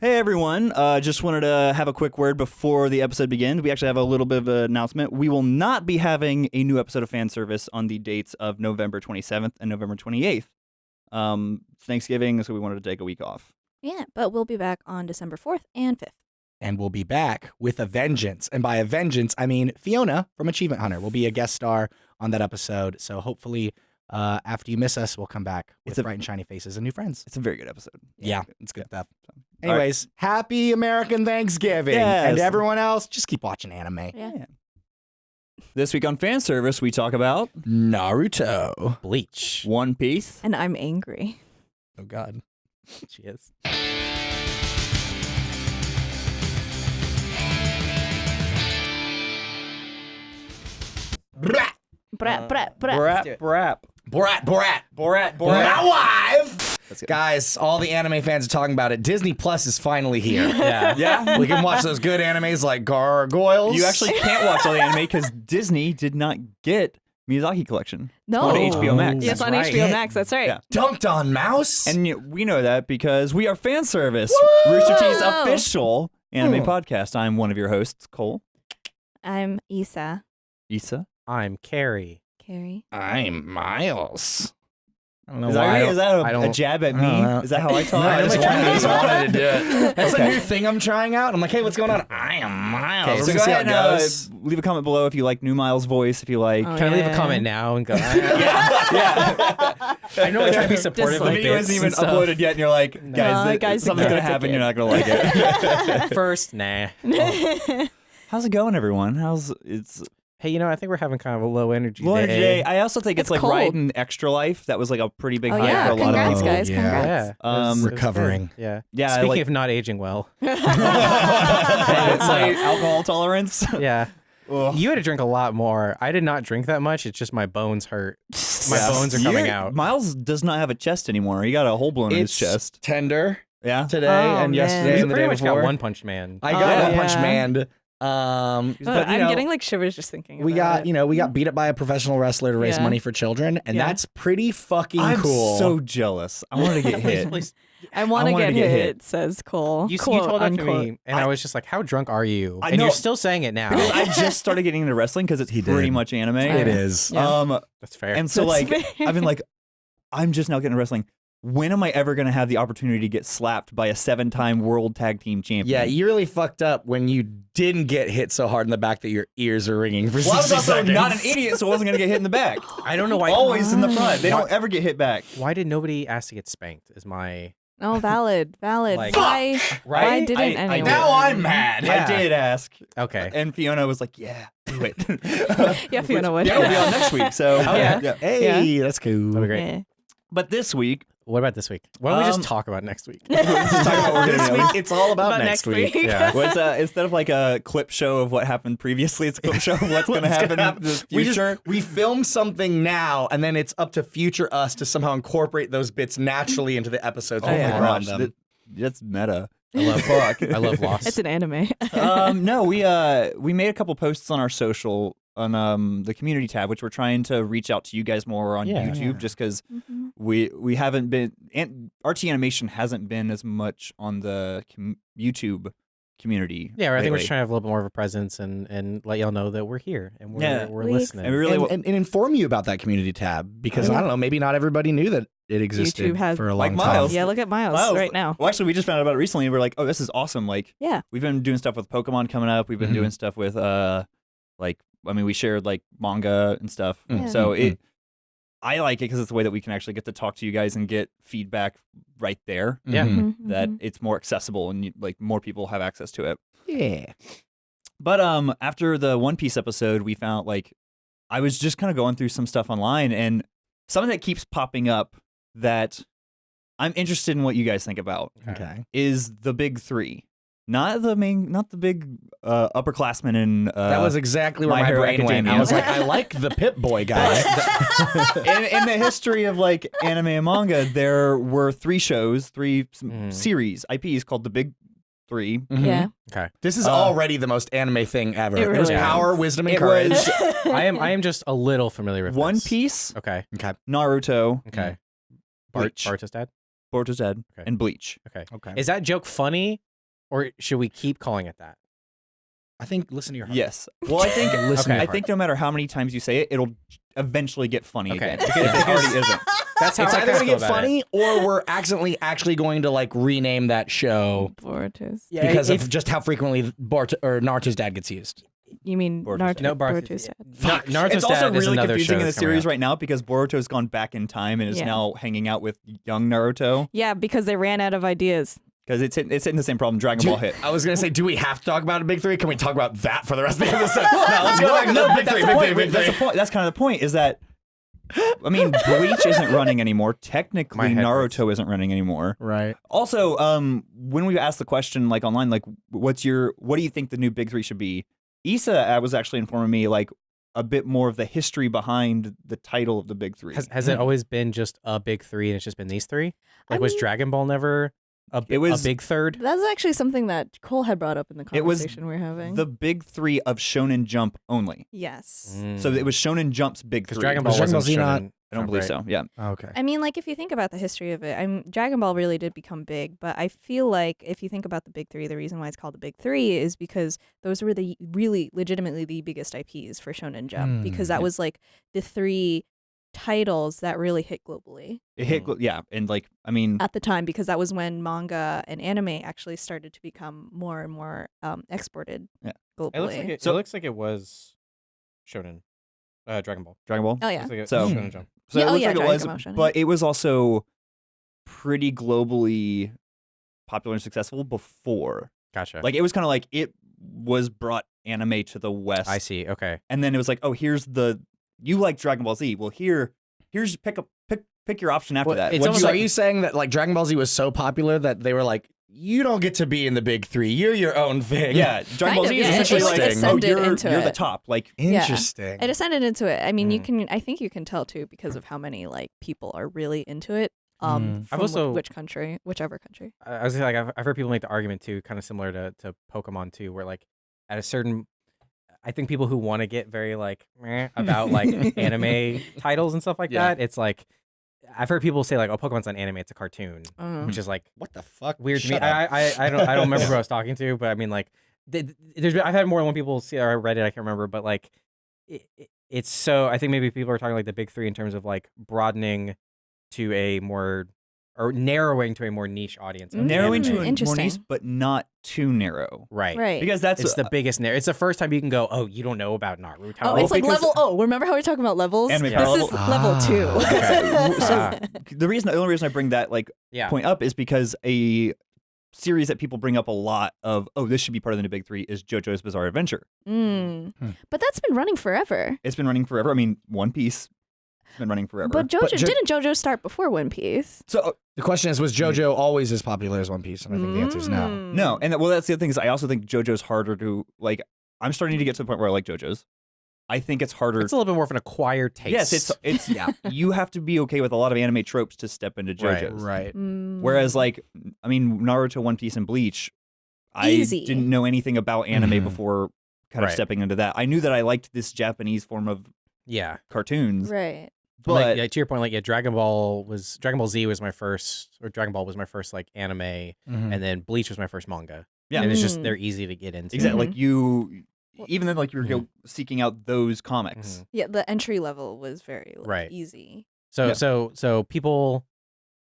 Hey everyone, uh, just wanted to have a quick word before the episode begins. We actually have a little bit of an announcement. We will not be having a new episode of fan service on the dates of November 27th and November 28th. Um, it's Thanksgiving, so we wanted to take a week off. Yeah, but we'll be back on December 4th and 5th. and we'll be back with a vengeance. And by a vengeance, I mean Fiona from Achievement Hunter will be a guest star on that episode. So hopefully, uh, after you miss us, we'll come back with It's a- bright and shiny faces and new friends. It's a very good episode. Yeah, it's good stuff. All right. Anyways, happy American Thanksgiving. Yes. And everyone else, just keep watching anime. Yeah. This week on fan service, we talk about Naruto. Bleach. One Piece. And I'm angry. Oh, God. She is. Brat, Brat, brat, brat. Brap, brap. Borat, Borat. Borat, Borat. My wife. Guys, all the anime fans are talking about it. Disney Plus is finally here. Yeah. Yeah. we can watch those good animes like Gargoyles. You actually can't watch all the anime because Disney did not get Miyazaki Collection. No. on HBO Max. Yes, on That's HBO. Max. That's right. Yeah. dunked on Mouse. And we know that because we are fan service, Rooster Teeth's official anime Hmm. podcast. I'm one of your hosts, Cole, I'm Isa. Issa. I'm Carrie. Carrie. I'm Miles. I don't know Is that, why. I don't- Is that I a, don't- a jab at me? know. Is that how I talk? No, I just, wanted, I just wanted to do it. That's Okay. a new thing I'm trying out. I'm like, hey, what's going on? I am Miles. Okay, so go see ahead it and uh, leave a comment below if you like New Miles' voice. If you like, Oh, Can I leave a comment now and go? yeah, yeah. I know I try to be supportive the of video bits isn't even stuff. uploaded yet, and you're like, guys, No, that- guys, something's gonna happen. You're not gonna like it. First, nah. How's it going, everyone? How's it's Hey, you know, I think we're having kind of a low energy low day. energy day? I also think it's, It's like cold. riding Extra Life. That was like a pretty big Oh, hype yeah. for a lot Congrats, of people. guys. Yeah. Congrats. yeah. It was- Um, it was good. Recovering. Yeah. Yeah, Speaking like- of not aging well. it's like alcohol tolerance. Yeah. Ugh. You had to drink a lot more. I did not drink that much. It's just my bones hurt. My Yeah. bones are coming You're- out. Miles does not have a chest anymore. He got a hole blown in his It's chest. tender Yeah. today Oh, and man. yesterday You and the pretty day much before. got One Punch Man. I got Oh, One Punch yeah. Man. Um, But but I'm know, getting like shivers just thinking. we about got it. you know we got beat up by a professional wrestler to raise Yeah. money for children, and Yeah. that's pretty fucking I'm cool. so jealous. I want to get hit. please. I want to get, get hit, hit. says Cole. You, you Quote, told that to me, and I, was just like, "How drunk are you?" I and know. you're still saying it now. I just started getting into wrestling because it's He pretty did. much anime. it is. Yeah. Um, That's fair. and so That's like fair. I've been like, I'm just now getting into wrestling. When am I ever going to have the opportunity to get slapped by a seven-time world tag team champion? Yeah, you really fucked up when you didn't get hit so hard in the back that your ears are ringing for Well, I was 60 also seconds. not an idiot, so I wasn't going to get hit in the back. I don't know why. Always in the front. They Why- don't ever get hit back. Why did nobody ask to get spanked? Is my Oh, valid, valid. Like- why? Why right? didn't I- I anyone? did. Now I'm mad. I did ask, Okay. and Fiona was like, "Yeah, do it." Yeah, Fiona would. Yeah, we'll be on next week. So Yeah. yeah. Hey, that's cool. That'd be great. Yeah. But this week, What about this week? Why don't we Um, just talk about next week? just talk about what we're this gonna week, it's all about, About next, next week. week. Yeah. What's uh, instead of like a clip show of what happened previously, it's a clip show of what's going to happen gonna in the We just future. we film something now, and then it's up to future us to somehow incorporate those bits naturally into the episodes. Oh when my run gosh, them. that- that's meta. I love Fuck. I love Lost. It's an anime. um, no, we uh we made a couple posts on our social on um the community tab, which we're trying to reach out to you guys more on Yeah. YouTube, just because Mhm. we we haven't been and RT animation hasn't been as much on the com- YouTube community. yeah, I think we're trying to have a little bit more of a presence and and let y'all know that we're here and we're Yeah. we're We- listening. and we really and, and, and inform you about that community tab because Oh, yeah. I don't know, maybe not everybody knew that it existed YouTube has- for a Like long Miles. time. yeah, look at Miles, Miles, right now. Well, actually, we just found out about it recently, and we're like, oh, this is awesome. Like, Yeah. we've been doing stuff with Pokemon coming up. We've been Mhm. doing stuff with uh, like, I mean, we shared like manga and stuff. Mhm. So Mhm. it, I like it because it's the way that we can actually get to talk to you guys and get feedback right there. Yeah. Mhm. That Mhm. it's more accessible and you, like more people have access to it. Yeah. But um, after the One Piece episode, we found like I was just kind of going through some stuff online, and something that keeps popping up that I'm interested in what you guys think about Okay. is the big three, not the main, not the big uh, upperclassmen in. Uh, that was exactly where My my, Hero brain went. I was like, I like the Pip Boy guy. in, in the history of like anime and manga, there were three shows, three s- Mhm. series IPs called the Big 3 Mhm. Yeah. okay. This is Uh, already the most anime thing ever. It It, was really power, wisdom, and It courage. was I am I am just a little familiar with One this. Piece, Okay. Okay. Naruto, Okay. Bart Bleach. Bart's dad. Boruto's Dead, Okay. and Bleach. Okay. Okay. Is that joke funny or should we keep calling it that? I think listen to your heart. Yes. Well, I think Listen Okay. I think no matter how many times you say it, it'll eventually get funny Okay. again. Because it already isn't. That's how It's I either kinda going to get about funny or we're accidentally actually going to like rename that show Boruto's. Yeah, because if- of just how frequently Bart or Naruto's dad gets used. You mean Boruto's Naruto? dad. No, Bar- Boruto's dad. Na- Naruto's it's also dad is really another confusing in the series out. right now because Boruto's gone back in time and is Yeah. now hanging out with young Naruto Yeah, because they ran out of ideas. Because it's hitting, it's hitting the same problem Dragon Ball hit. I was gonna say, do we have to talk about a big three? Can we talk about that for the rest of the episode? no, let's go back to no, the big that's three. Big point. three. Big That's the point. That's kind of the point. Is that I mean, Bleach isn't running anymore. Technically, My head hurts. Naruto isn't running anymore. Right. Also, um, when we asked the question like online, like, what's your, what do you think the new big three should be? Issa uh, was actually informing me like a bit more of the history behind the title of the big three. Has, has it always been just a big three and it's just been these three? I Like, was mean- Dragon Ball never a, It was- a big third? That's actually something that Cole had brought up in the It was conversation we're having. the big three of Shonen Jump only. yes. So it was Shonen Jump's big three. Dragon Ball Was Dragon wasn't Ball Z not- shonen I don't believe right? so. Yeah. Okay. I mean, like if you think about the history of it, I'm Dragon Ball really did become big, but I feel like if you think about the big three, the reason why it's called the big three is because those were the really legitimately the biggest IPs for Shonen Jump Mm, because that yeah. was like the three titles that really hit globally It hit, Mm. yeah, and like I mean, at the time because that was when manga and anime actually started to become more and more um, exported Yeah. globally. It looks like it, So- it looks like it was shonen, uh, Dragon Ball. Dragon Ball. oh yeah, Looks like it- So- Shonen Jump. So Yeah, it oh looks yeah, like it Dragon was, Ball Shonen. but it was also pretty globally popular and successful before. Gotcha. Like it was kind of like it was brought anime to the West, I see. Okay. and then it was like, oh, here's the you like Dragon Ball Z. Well, here, here's pick up pick pick your option after Well, that. it's What almost you like? are you saying that like Dragon Ball Z was so popular that they were like, you don't get to be in the big three. You're your own thing. yeah, Dragon Ball Kind Z of, is yeah. It- essentially like, like, oh, ascended you're, into you're the top. Like, Interesting. It ascended into it. I mean, you Mm. can. I think you can tell too because of how many like people are really into it. Um, Mm. from I've also- which country, whichever country. I I was like I've, I've heard people make the argument too, kind of similar to to Pokemon too, where like at a certain, I think people who want to get very like about like anime titles and stuff like Yeah. that, it's like I've heard people say like, oh, Pokemon's not anime, it's a cartoon, don't which is like what the fuck? weird to me. I, I I don't I don't remember who I was talking to, but I mean like th- th- there's I've had more than one people see or I read it, I can't remember, but like it, it- it's so I think maybe people are talking like the big three in terms of like broadening to a more or narrowing to a more niche audience. of narrowing to a more Interesting. niche, but not too narrow. right Right. Because that's it's the biggest narrow. It's the first time you can go, oh, you don't know about Naruto. oh, well, it's like level. Oh, remember how we are talking about levels? Anime this power is level. level Ah. two. Okay. So Ah. the reason, the only reason I bring that like yeah. point up is because a series that people bring up a lot of, oh, this should be part of the new big three is JoJo's Bizarre Adventure. Mm. Hmm. But that's been running forever. It's been running forever. I mean, One Piece has been running forever. But JoJo But Jo- didn't JoJo start before One Piece? so uh, The question is, was JoJo always as popular as One Piece? And I think the answer is no. Mm. no, and well, that's the other thing is I also think JoJo's harder to like. I'm starting to get to the point where I like JoJo's. I think it's harder. It's a little bit more of an acquired taste. yes, it's it's Yeah. you have to be okay with a lot of anime tropes to step into Right. JoJo's. Right. Mm. Whereas like I mean Naruto, One Piece, and Bleach, I Easy. didn't know anything about anime Mhm. before kind of Right. stepping into that. I knew that I liked this Japanese form of yeah. cartoons, right. But like, yeah, to your point, like yeah, Dragon Ball was Dragon Ball Z was my first, or Dragon Ball was my first like anime, Mhm. and then Bleach was my first manga. Yeah. and it's just Mm. they're easy to get into. exactly like you, even then like you were go seeking out those comics. Mhm. Yeah, the entry level was very like, Right. easy. So Yeah. so so people,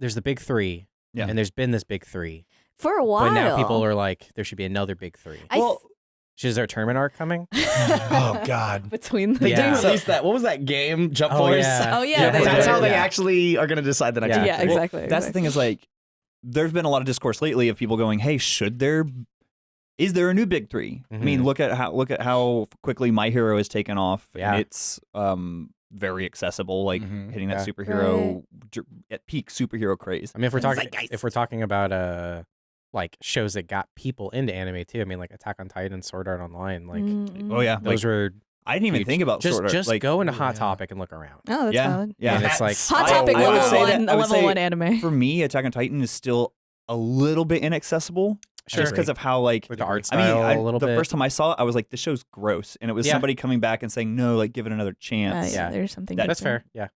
there's the big three, Yeah. and there's been this big three, For a while. but now people are like, there should be another big three. I well, Is there a tournament arc coming? Oh, God. Between the They Yeah. did release that. What was that game? Jump Oh, Force. yeah. Oh yeah, Yeah, they That's how they Yeah. actually are going to decide the next. Yeah. Yeah, victory. Well, exactly. That's the thing is like, there's been a lot of discourse lately of people going, "Hey, should there? Is there a new big 3 I mean, Mhm. look at how look at how quickly My Hero has taken off. Yeah. and it's um very accessible, like Mhm. hitting that Yeah. superhero dr- at peak superhero craze. I mean, if we're talking Zeitgeist. if we're talking about uh like shows that got people into anime too, I mean like Attack on Titan, Sword Art Online, like Mm, Oh yeah, those like, were I didn't even huge. think about just sort of just like go into Oh, Hot yeah. Topic and look around. Oh, that's yeah, valid. yeah. And it's like Hot topic I would level say one, that- I would level say one anime. for me, Attack on Titan is still a little bit inaccessible, Sure. just because of how like With the art I mean, style I, a little the bit. first time I saw it, I was like, "This show's gross," and it was Yeah. somebody coming back and saying, "No, like give it another Uh, chance." yeah, Yeah. there's something. That- That's fair. Yeah.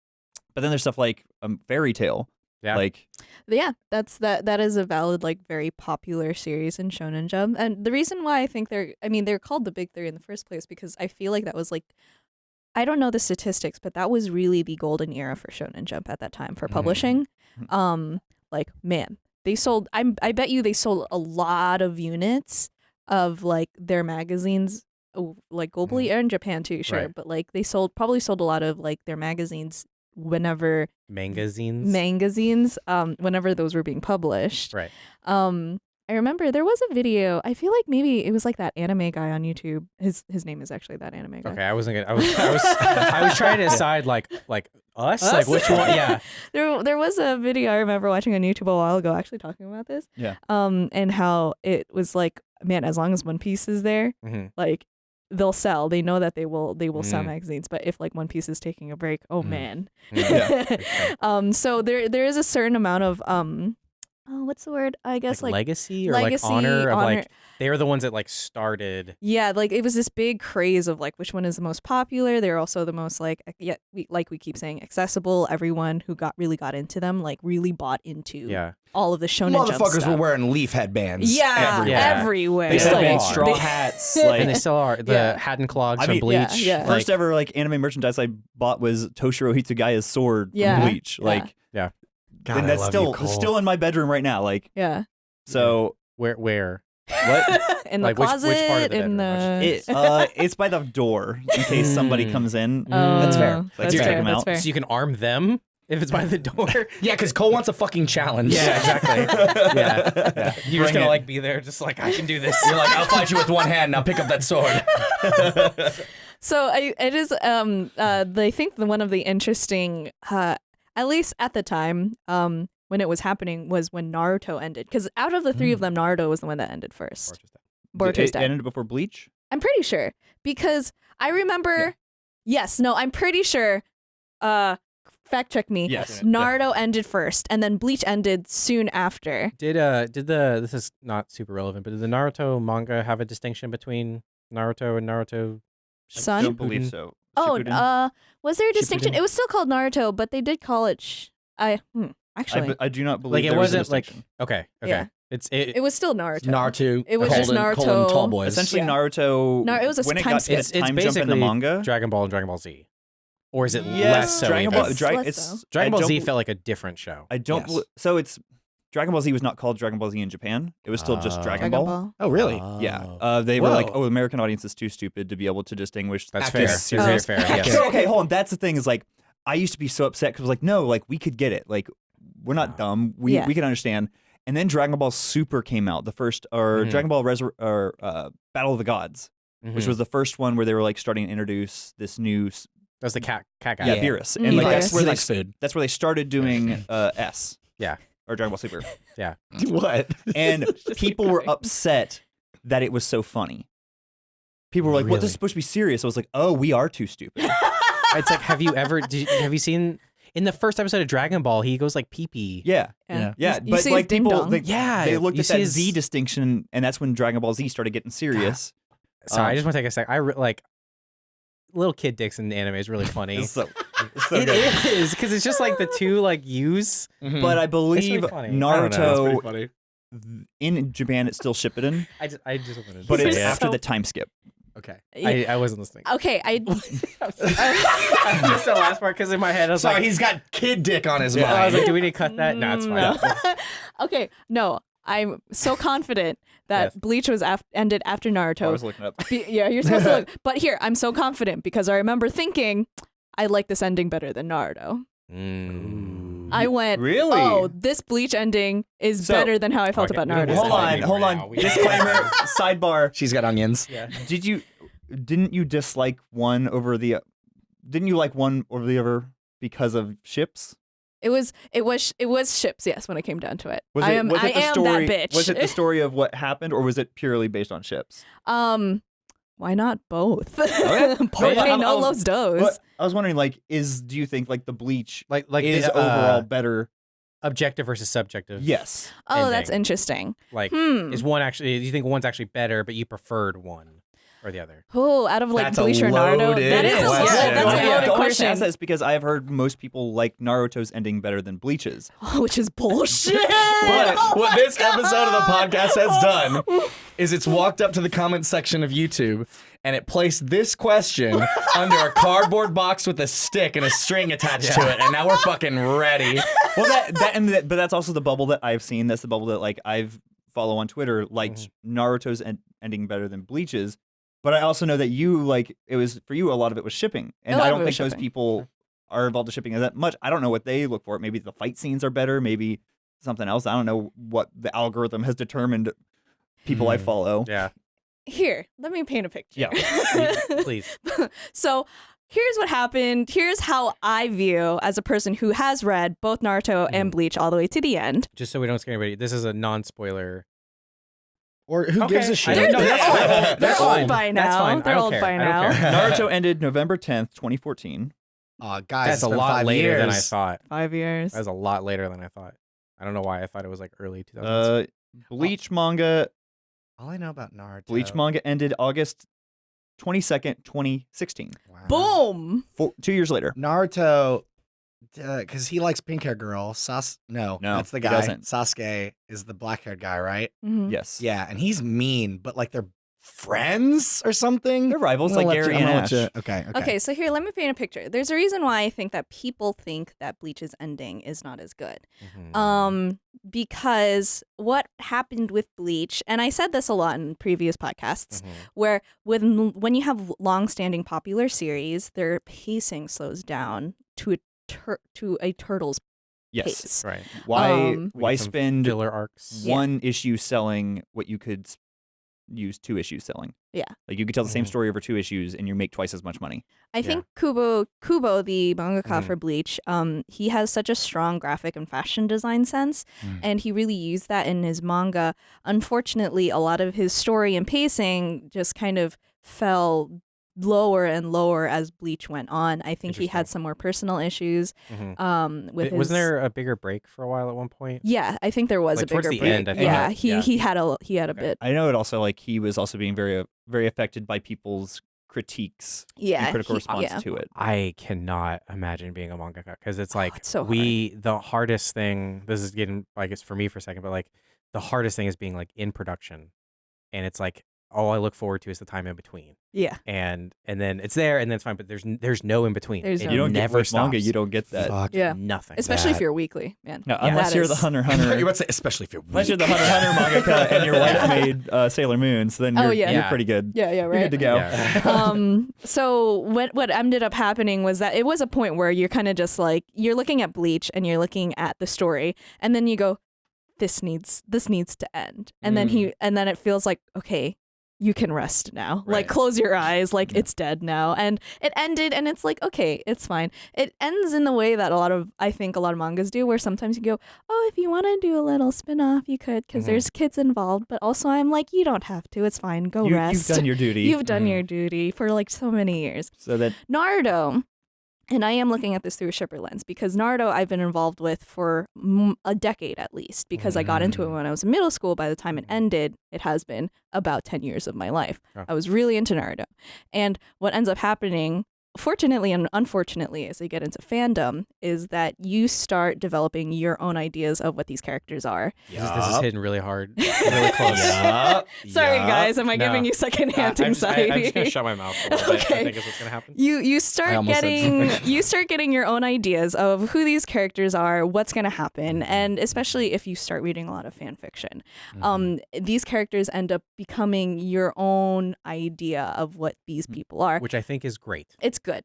But then there's stuff like um, Fairy Tail, Yeah. Like Yeah, that's that. That is a valid, like, very popular series in Shonen Jump, and the reason why I think they're, I mean, they're called the Big Three in the first place because I feel like that was like, I don't know the statistics, but that was really the golden era for Shonen Jump at that time for Mhm. publishing. Mhm. Um, like, man, they sold. I'm. I bet you they sold a lot of units of like their magazines, oh, like globally and Japan too, sure. Right. But like they sold probably sold a lot of like their magazines whenever Magazines. magazines um whenever those were being published right. um i remember there was a video i feel like maybe it was like that anime guy on youtube his his name is actually that anime guy Okay, I wasn't gonna. I was. I was. I was trying to decide like like us, like which one. Yeah. there there was a video i remember watching on youtube a while ago actually talking about this Yeah. um and how it was like man as long as one piece is there Mhm. like they'll sell they know that they will they will sell Mm. magazines but if like one piece is taking a break oh Mm. man Mm. um so there there is a certain amount of um oh what's the word i guess like, like, legacy or legacy, like honor of honor- like they were the ones that like started. Yeah, like it was this big craze of like which one is the most popular. They're also the most like ac- yeah, we like we keep saying accessible. Everyone who got really got into them like really bought into Yeah. all of the shonen Jump Motherfuckers were wearing leaf headbands. yeah, everywhere. Yeah. everywhere. They they still had are. straw hats. And Like and they still are the Yeah. hat and clogs I from mean, Bleach. yeah, yeah. first Like, ever like anime merchandise I bought was Toshiro Hitsugaya's sword Yeah. from Bleach. Like. Yeah. Like God, and I that's love still you, Cole. still in my bedroom right now. Like yeah, so where where what in the Like, which- which closet, part of the in bedroom? the. it uh it's by the door in case somebody Mm. comes in. Oh, That's fair. Like, That's check fair. them That's out. fair. so you can arm them if it's by the door. Yeah, because Cole wants a fucking challenge. Yeah, exactly. yeah, yeah. You're Bring just gonna it. like be there, just like I can do this. You're like, I'll fight you with one hand. Now pick up that sword. So I, it is. Um, uh, I think the one of the interesting, uh, at least at the time, um, when it was happening was when Naruto ended. Because out of the three of them, Naruto was the one that ended first. Boruto's it dead. ended before Bleach. I'm pretty sure because I remember. Yes, no, I'm pretty sure. Uh, fact check me. Yes. Naruto ended first, and then Bleach ended soon after. Did uh did the this is not super relevant, but did the Naruto manga have a distinction between Naruto and Naruto? I don't believe so. Oh, Shippuden? uh, was there a distinction? Shippuden. It was still called Naruto, but they did call it. Sh- I hmm, I, actually, be- I do not believe Like it there was a wasn't like distinction. okay okay. Yeah. It's it, it was still Naruto. Naruto. It was just colon- colon Naruto. tall boys. essentially Yeah. Naruto. No, it was a when it time got skip. its It's- it's time jump in the basically manga. Dragon Ball and Dragon Ball Z, or is it yes, less so? Dragon even? Ball. It's Dra- less it's so. Dragon I Ball don't Z bel- felt like a different show. I don't. Yes. bel- so it's Dragon Ball Z was not called Dragon Ball Z in Japan. It was still just. Dragon, Dragon Ball. Ball. oh, really? Yeah. Uh, they were like, oh, American audience is too stupid to be able to distinguish. That's fair. this It's very fair. Yes. So okay, hold on. That's the thing is like I used to be so upset because I was like no, like we could get it. Like we're not dumb. We Yeah. we can understand. And then Dragon Ball Super came out, the first or Mhm. Dragon Ball Resur- or uh, Battle of the Gods, which Mhm. was the first one where they were like starting to introduce this new s- that's the cat cat guy. yeah, Yeah. Beerus. Mm. And like Beerus. that's He where they likes food. that's where they started doing uh, S. Yeah. Or Dragon Ball Super. Yeah. What? And people were upset that it was so funny. People were like, "What? This is supposed to be serious." I was like, "Oh, we are too stupid." It's like, have you ever? Did you, have you seen in the first episode of Dragon Ball? He goes like pee pee. Yeah, Yeah. yeah. You- you but see like his ding people, dong. they, Yeah, they looked you at see that his- Z distinction, and that's when Dragon Ball Z started getting serious. Sorry, I Um, just want to take a sec. I re- like little kid dicks in the anime is really funny. So, it's so It good. is because it's just like the two like U's. Mm-hmm. But I believe funny. I don't know. It's Naruto funny. in Japan it's still Shippuden, I just I just wanted to but say it's it. after So- the time skip. Okay. I, I wasn't listening. okay, I just the last part because in my head I was Sorry, like, he's got kid dick on his Yeah, mind. I was like, do we need to cut that? No, it's fine. No. okay, no, I'm so confident that Yes. Bleach was af- ended after Naruto. I was looking up. Be- yeah, you're supposed to look. But here, I'm so confident because I remember thinking, I like this ending better than Naruto. Mm. I went, Really? oh, this Bleach ending is So- better than how I felt Okay, about we don't Naruto. Hold on, hold on. now. Disclaimer, sidebar. She's got onions. Yeah. Did you didn't you dislike one over the didn't you like one over the other because of ships? It was, it was, it was ships. Yes, when it came down to it, Was I am, was I it the am story that bitch. was it the story of what happened or was it purely based on ships? um, why not both? Okay. Porque I'm- no I'm- los dos. I was wondering like is do you think like the bleach Like like is the, uh, overall better? objective versus subjective. Yes. Oh, that's interesting. Like Hmm. is one actually? Do you think one's actually better, but you preferred one, or the other? Oh, out of like That's a Bleach or Naruto, loaded that is a question. yeah, that's a loaded only reason question. ask that is because I've heard most people like Naruto's ending better than Bleach's. Oh, which is bullshit. But oh what this episode of the podcast has done is it's walked up to the comment section of YouTube and it placed this question under a cardboard box with a stick and a string attached to it, and now we're fucking ready. Well, that, that and that, but that's also the bubble that I've seen. That's the bubble that like I've follow on Twitter liked mm-hmm. Naruto's en- ending better than Bleach's. But I also know that you like it was for you. A lot of it was shipping, and I don't think was those shipping. people are involved in shipping as that much. I don't know what they look for. Maybe the fight scenes are better. Maybe something else. I don't know what the algorithm has determined. People I Hmm. follow. Yeah, Here, let me paint a picture. Yeah. please. so here's what happened. Here's how I view as a person who has read both Naruto and Mhm. Bleach all the way to the end. Just so we don't scare anybody, this is a non-spoiler. Or who Okay, gives a shit? don't know. They're, That's they're old, they're fine. old by now. That's fine. They're old care. by now. Naruto ended November tenth, twenty fourteen. Aw, guys, That's it's a lot five later than I thought. Five years. That's a lot later than I thought. I don't know why I thought it was like early 2000s. Uh, Bleach manga. All I know about Naruto. Bleach manga ended August twenty second, twenty sixteen. Wow. Boom. Four, two years later. Naruto, because he likes pink hair girl. Sas, no, No, that's the guy. doesn't. Sasuke is the black haired guy, right? Mhm. Yes. Yeah, and he's mean, but like they're friends or something. They're rivals like let Gary you- and gonna Ash. you- okay, okay. Okay, so here, let me paint a picture. There's a reason why I think that people think that Bleach's ending is not as good. Mhm. Um, because what happened with Bleach, and I said this a lot in previous podcasts, Mhm. where when when you have long-standing popular series, their pacing slows down to a tur- to a turtle's Yes. pace. Right. Why Um, why spend filler arcs? Yeah. one issue selling what you could use two issues selling? Yeah. Like you could tell the same Mhm. story over two issues and you make twice as much money. I Yeah. think Kubo Kubo, the mangaka Mhm. for Bleach, um, he has such a strong graphic and fashion design sense, Mm. and he really used that in his manga. Unfortunately, a lot of his story and pacing just kind of fell lower and lower as Bleach went on. I think he had some more personal issues. Mhm. Um, with Th- Wasn't his, there a bigger break for a while at one point? Yeah, I think there was Like, a bigger towards the break. end, I think yeah, that- he yeah. he had a he had a Okay. bit. I know it also like he was also being very very affected by people's critiques Yeah, and critical he- response yeah. to it. I cannot imagine being a mangaka because it's like Oh, it's so we the hardest thing. This is getting like it's for me for a second, but like the hardest thing is being like in production, and it's like all I look forward to is the time in between, Yeah, and and then it's there and then it's fine, but there's there's no in between. There's It no- You don't never get with manga, you don't get that. Fuck yeah. nothing. Especially if you're weekly, man. No, Yeah. unless That you're the is- Hunter you were Hunter. about to say, especially if you're Unless you're the. Hunter Hunter mangaka and your wife Yeah. made uh, Sailor Moon, so then Oh, you're, yeah. you're Yeah. pretty good. Yeah, yeah, You're right. good to go. Yeah. um so what what ended up happening was that it was a point where you're kind of just like you're looking at bleach and you're looking at the story and then you go this needs this needs to end and then he and then it feels like okay you can rest now like close your eyes like it's dead now and it ended and it's like okay it's fine it ends in the way that a lot of i think a lot of mangas do where sometimes you go oh if you want to do a little spin-off you could because Mhm. there's kids involved but also i'm like you don't have to it's fine go rest. You've done your duty. You've done Mhm. your duty for like so many years. so that Naruto, and I am looking at this through a shipper lens because Naruto I've been involved with for a decade at least because I got into it Mm. when I was in middle school. By the time it ended, it has been about 10 years of my life. Yeah. I was really into Naruto. And what ends up happening, fortunately and unfortunately, as I get into fandom, is that you start developing your own ideas of what these characters are. This, is, this is hitting really hard, really close. Yup. Sorry, Yup. guys, am I No. giving you Uh, secondhand I'm, just, I, anxiety? am just gonna shut my mouth a little bit. Okay. I think is what's gonna happen. you you start getting you start getting your own ideas of who these characters are, what's going to happen, and especially if you start reading a lot of fan fiction, Mm-hmm. um, these characters end up becoming your own idea of what these people are. Which I think is great. It's good.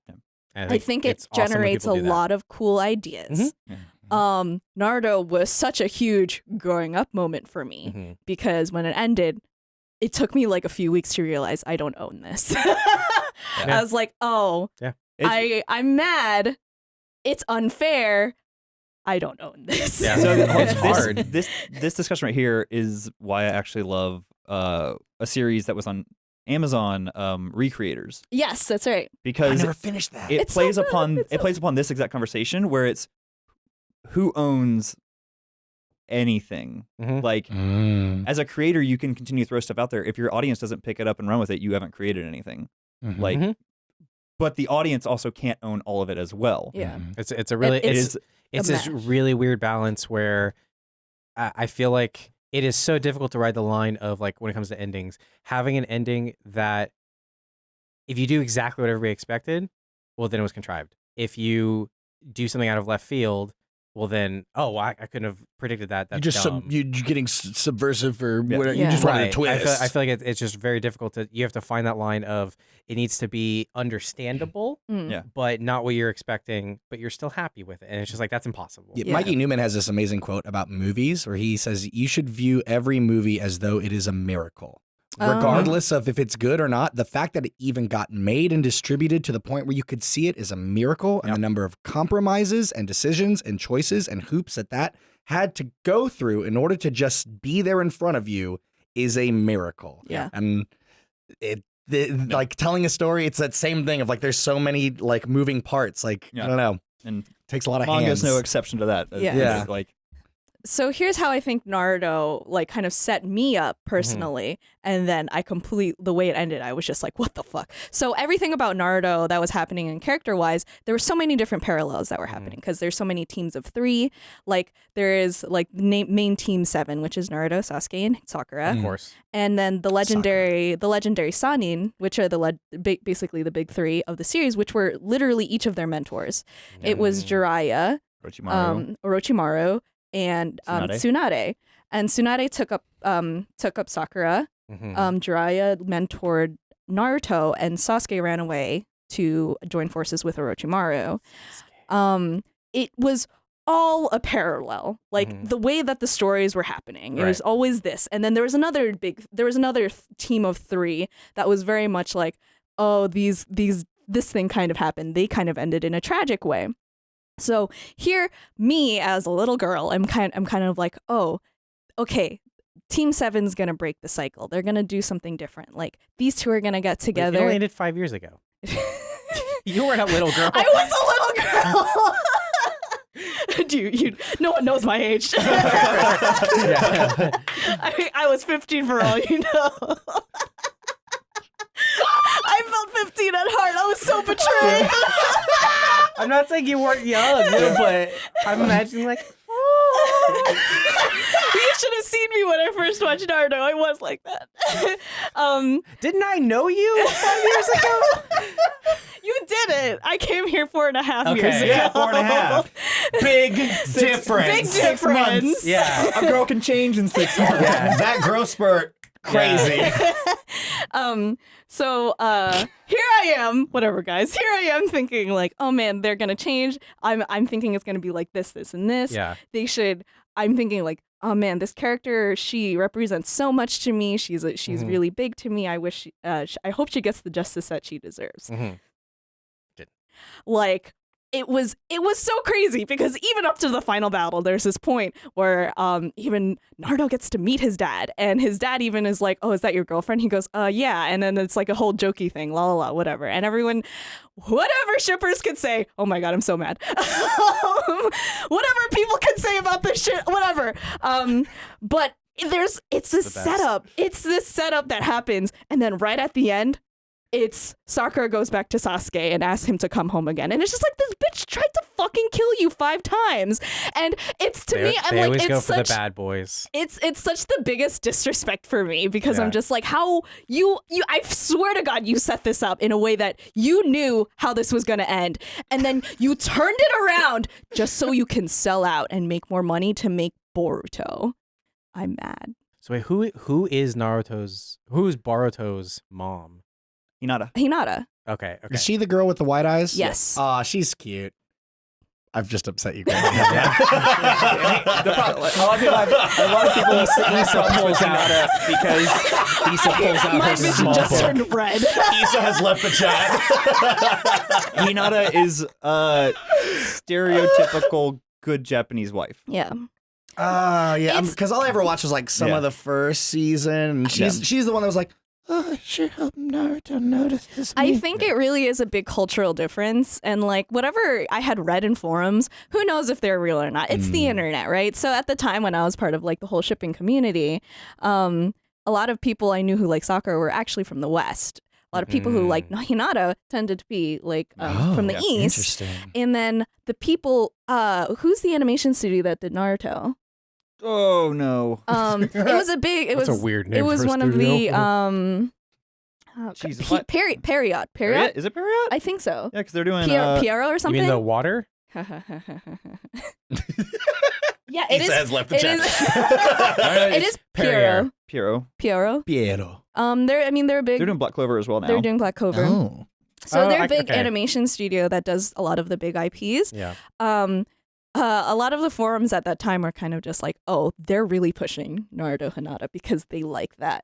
And I think it it's awesome generates a people do that. lot of cool ideas. Mm-hmm. Um, Naruto was such a huge growing up moment for me Mhm. because when it ended, it took me like a few weeks to realize I don't own this. I was like, oh, Yeah. It's- I I'm mad. It's unfair. I don't own this. Yeah. So It's this, hard. This this discussion right here is why I actually love uh, a series that was on Amazon, um, Recreators, yes, that's right. I because never finished that. it It's plays good. upon It's it so- plays upon this exact conversation where it's who owns anything. Mhm. Like Mm. as a creator, you can continue to throw stuff out there. If your audience doesn't pick it up and run with it, you haven't created anything. Mhm. Like, Mhm. but the audience also can't own all of it as well. Yeah. Mhm. It's it's a really It- It it's it's this mash. really weird balance where I, I feel like it is so difficult to ride the line of like when it comes to endings, having an ending that if you do exactly what everybody expected, well then it was contrived. If you do something out of left field, well then oh I, I couldn't have predicted that. That's you just dumb. sub, you, you're getting subversive or Yeah. whatever. You Yeah. just wanted a Right. twist. I feel, I feel like it, it's just very difficult to. You have to find that line of it needs to be understandable, Mm. Yeah. but not what you're expecting, but you're still happy with it, and it's just like that's impossible. Yeah, Yeah. Mikey Neumann has this amazing quote about movies where he says, You should view every movie as though it is a miracle. Oh. Regardless of if it's good or not, the fact that it even got made and distributed to the point where you could see it is a miracle. And the number of compromises and decisions and choices and hoops that that had to go through in order to just be there in front of you is a miracle. Yeah. And it, the, like telling a story, it's that same thing of like there's so many like moving parts. Like, Yeah. I don't know, and takes a lot of manga's hands. no exception to that. Yeah. Yeah. Like So here's how I think Naruto like kind of set me up personally, and then I complete the way it ended. I was just like, what the fuck? So everything about Naruto that was happening in character wise, there were so many different parallels that were happening because there's so many teams of three. Like there is like na- main team seven, which is Naruto, Sasuke, and Sakura, Of course. and then the legendary the legendary Sannin, which are the le- ba- basically the big three of the series, which were literally each of their mentors. It was Mm. Jiraiya, Orochimaru. um, Orochimaru and um, Tsunade. And Tsunade took up um, took up Sakura. Mhm. Um, Jiraiya mentored Naruto, and Sasuke ran away to join forces with Orochimaru. Um, it was all a parallel, like Mhm. the way that the stories were happening. It Right. was always this, and then there was another big. There was another th- team of three that was very much like, oh, these these this thing kind of happened. They kind of ended in a tragic way. So here, me as a little girl, I'm kind I'm kind of like, oh, okay, Team Seven's gonna break the cycle. They're gonna do something different. Like these two are gonna get Wait, together. It only ended five years ago. You weren't a little girl. I was a little girl. Dude, you, no one knows my age. Yeah. I, I was 15 for all you know. I felt 15 at heart. I was so betrayed. I'm not saying you weren't young, but I'm imagining like, you should have seen me when I first watched Naruto. I was like that. um, didn't I know you five years ago? you did it. I came here four and a half Okay. years ago. Yeah, four and a half. Big difference. Big difference. Six months. Yeah. a girl can change in six months. Yeah. that growth spurt, crazy. um so uh here i am whatever guys. Here i am thinking like oh man they're gonna change. I'm i'm thinking it's gonna be like this this and this. Yeah. they should i'm thinking like oh man this character she represents so much to me. She's a, she's Mhm. really big to me. I wish she, uh, sh- i hope she gets the justice that she deserves. Mhm. like it was it was so crazy because even up to the final battle there's this point where um even Naruto gets to meet his dad and his dad even is like oh is that your girlfriend? He goes uh yeah. And then it's like a whole jokey thing la la la whatever. And everyone whatever shippers could say oh my god I'm so mad. Whatever people could say about this shit whatever. Um but there's it's this The setup it's this setup that happens. And then right at the end it's Sakura goes back to Sasuke and asks him to come home again. And it's just like this bitch tried to fucking kill you five times. And it's to they, me, I'm like, it's such the bad boys. it's it's such the biggest disrespect for me because Yeah. I'm just like how you you I swear to God you set this up in a way that you knew how this was gonna end and then you turned it around just so you can sell out and make more money to make Boruto. I'm mad. So wait, who who is Naruto's who's Boruto's mom? Hinata. Hinata. Okay, okay. Is she the girl with the white eyes? Yes. Aw, she's cute. I've just upset you. the problem, a lot of people, have, a lot of people Issa pulls out because Issa pulls out My her vision small just book. turned red. Issa has left the chat. Hinata is a stereotypical good Japanese wife. yeah. Oh yeah, It's- because all I ever watched was like some Yeah. of the first season. And she's Yeah. she's the one that was like, Oh, I sure hope Naruto notices I think it really is a big cultural difference. And like whatever I had read in forums, who knows if they're real or not? It's the Mm. internet, right? So at the time when I was part of like the whole shipping community, um, a lot of people I knew who like Sakura were actually from the West. A lot of people who like Hinata tended to be like um, from the yeah. East. Interesting. And then the people, uh, who's the animation studio that did Naruto? Oh no. Um, it was a big. It That's was a weird name It was for a one of the um. oh, Jesus, Pe- what? Peri- Period. Period? Period. Is it period? I think so. yeah, because they're doing. Pier- uh, Pierrot or You something. mean the water? yeah, He it is. says left the It chat. is. it is Pierrot. Pierrot. Pierrot. Pierrot. Um, they're. I mean, they're a big. They're doing Black Clover as well now. they're doing Black Clover. Oh. So Oh, they're a big okay. animation studio that does a lot of the big IPs. Yeah. Um, uh, a lot of the forums at that time were kind of just like, oh, they're really pushing Naruto Hinata because they like that.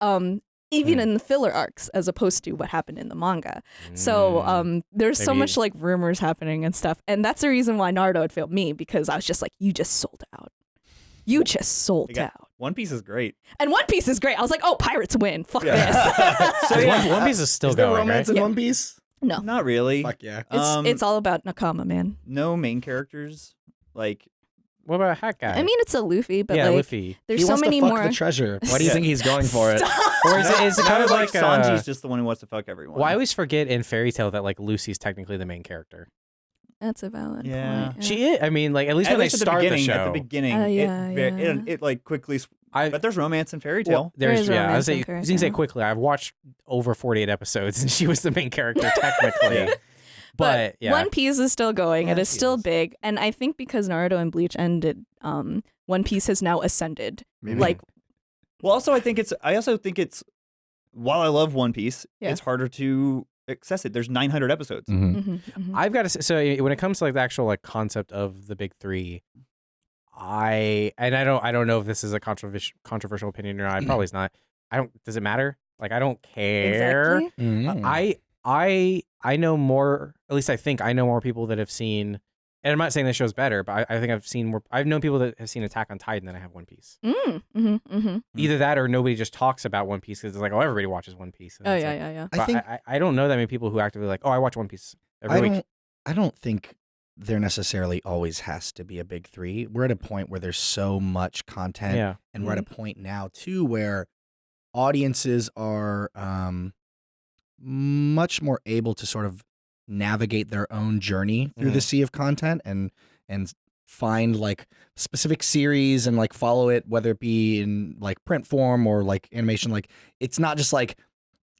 Um, even Hmm. in the filler arcs, as opposed to what happened in the manga. So Mm. um, there's so much like rumors happening and stuff, and that's the reason why Naruto had failed me because I was just like, you just sold out. You just sold got- out. One Piece is great. And One Piece is great. I was like, oh, pirates win. Fuck Yeah. this. So, One- yeah. One, Piece is still Is there going, romance right? in Yeah. One Piece? No, Not really. Fuck yeah. it's Um, it's all about Nakama, man. no main characters. Like What about Hat Guy? I mean, it's a Luffy, but yeah, like, Luffy. there's he so wants many to fuck more. the treasure. Why do you Yeah. think he's going for it? Or is it, is it kind of like like, uh, Sanji's just the one who wants to fuck everyone. Well, I always forget in Fairy Tail that like Lucy's technically the main character. That's a valid Yeah. point. She is. I mean, like at least at when least they at the start the, beginning, show. at the beginning, Oh, yeah, it, ve- yeah. it, it like quickly. s- I, But there's romance in Fairy well, Tale. There there's is yeah. I was in say, you can say quickly. I've watched over 48 episodes, and she was the main character technically. Yeah. But, yeah, One Piece is still going. Yeah, it is it still big, and I think because Naruto and Bleach ended, um, One Piece has now ascended. Maybe. Like, Well, also I think it's. I also think it's. While I love One Piece, Yeah. it's harder to access it. There's 900 episodes. Mhm. mhm, mhm. I've got to say, so when it comes to like the actual like concept of the big three, I and I don't I don't know if this is a controversial controversial opinion or not. It probably is not. I don't. Does it matter? Like I don't care. exactly. Mhm. I I I know more. At least I think I know more people that have seen. And I'm not saying this show's better, but I, I think I've seen more. I've known people that have seen Attack on Titan than I have One Piece. Mm, hmm hmm Mm. Either that or nobody just talks about One Piece because it's like, oh, everybody watches One Piece. And Oh yeah, like- yeah, yeah. I think I, I, I don't know that many people who actively like, oh, I watch One Piece every I week. don't. I don't think there necessarily always has to be a big three. We're at a point where there's so much content, Yeah. and we're at a point now too where audiences are um, much more able to sort of navigate their own journey through the sea of content and and find like specific series and like follow it whether it be in like print form or like animation like it's not just like